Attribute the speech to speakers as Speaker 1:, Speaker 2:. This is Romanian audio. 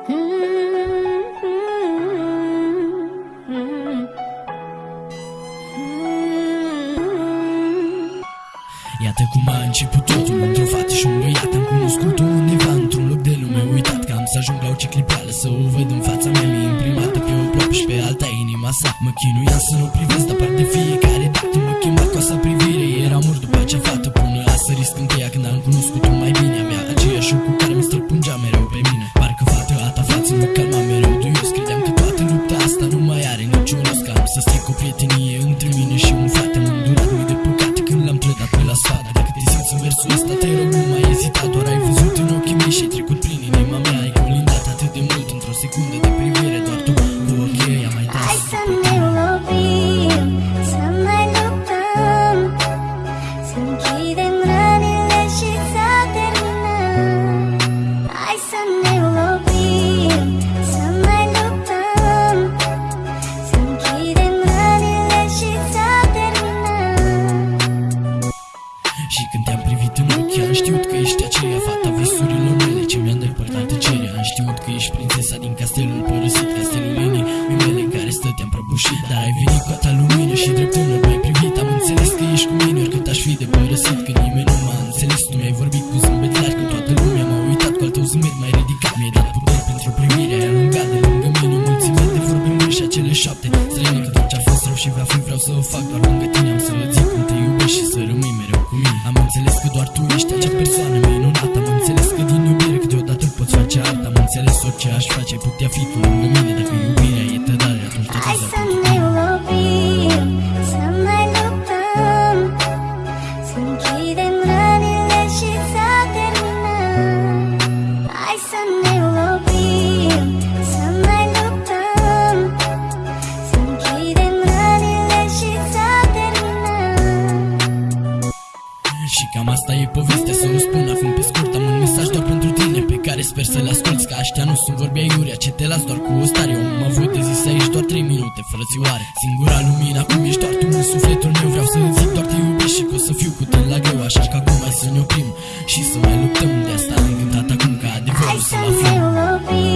Speaker 1: Iată cum a început totul Într-o fată și un băiat. Am cunoscut-o undeva într-un loc de lume Uitat. Că am să ajung la o ciclipeală Să o văd în fața mea Mi imprimată pe o plopă și pe alta inima sa. Mă chinuiam să nu privesc Dar par de fiecare să stric o prietenie între mine și un frate. M-am durat mii de păcate când l-am trădat pe la sfadă. Dacă te simți în versul ăsta te rog nu mai ezita. Doar ai văzut în ochii mei și ai trecut prin inima mea. Ai colindat atât de mult într-o secundă de când te-am privit în ochi Am știut că ești aceea fata visurilor mele Ce mi-a îndepărtat tăcerea. Am știut că ești prințesa din castelul părăsit Castelul inimii mele în care stăteam prăbușit. Dar ai venit cu atâta lumină și drept în m-ai privit. Am înțeles că ești cu mine oricât aș fi de părăsit Că nimeni nu m-a înțeles. Tu mi-ai vorbit cu zâmbet înțeles orice aș face ai putea fi tu lângă mine Dacă iubirea e tădare atunci te
Speaker 2: Hai
Speaker 1: dai
Speaker 2: să ne lovim, să mai luptăm Să închidem rănile și să terminăm. Hai să ne lovim, să mai luptăm Să închidem rănile și să terminăm.
Speaker 1: Și cam asta e povestea aștia nu sunt vorbi aiurea ce te las doar cu o stare. Eu am avut de zis aici doar 3 minute frățioare Singura lumină acum ești doar tu în sufletul meu. Vreau să zic doar te iubesc și că o să fiu cu tine la greu Așa că acum hai să ne oprim și să mai luptăm De asta. Am gândit acum ca
Speaker 2: Hai
Speaker 1: adevărul
Speaker 2: să
Speaker 1: să-l
Speaker 2: ne
Speaker 1: aflăm.
Speaker 2: lovim